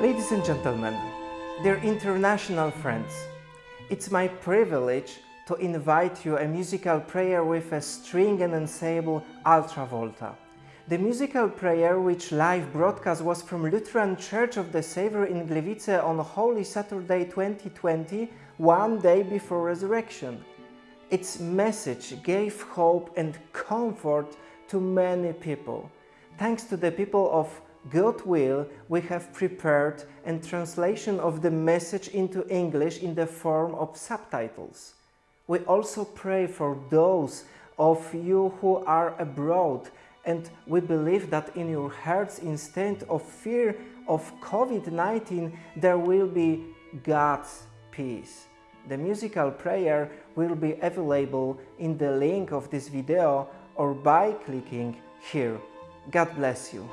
Ladies and gentlemen, dear international friends, it's my privilege to invite you a musical prayer with a string and ensemble Ultravolta. The musical prayer, which live broadcast was from Lutheran Church of the Savior in Gliwice on Holy Saturday 2020, one day before resurrection. Its message gave hope and comfort to many people. Thanks to the people of goodwill, we have prepared a translation of the message into English in the form of subtitles. We also pray for those of you who are abroad and we believe that in your hearts instead of fear of COVID-19 there will be God's peace. The musical prayer will be available in the link of this video or by clicking here. God bless you.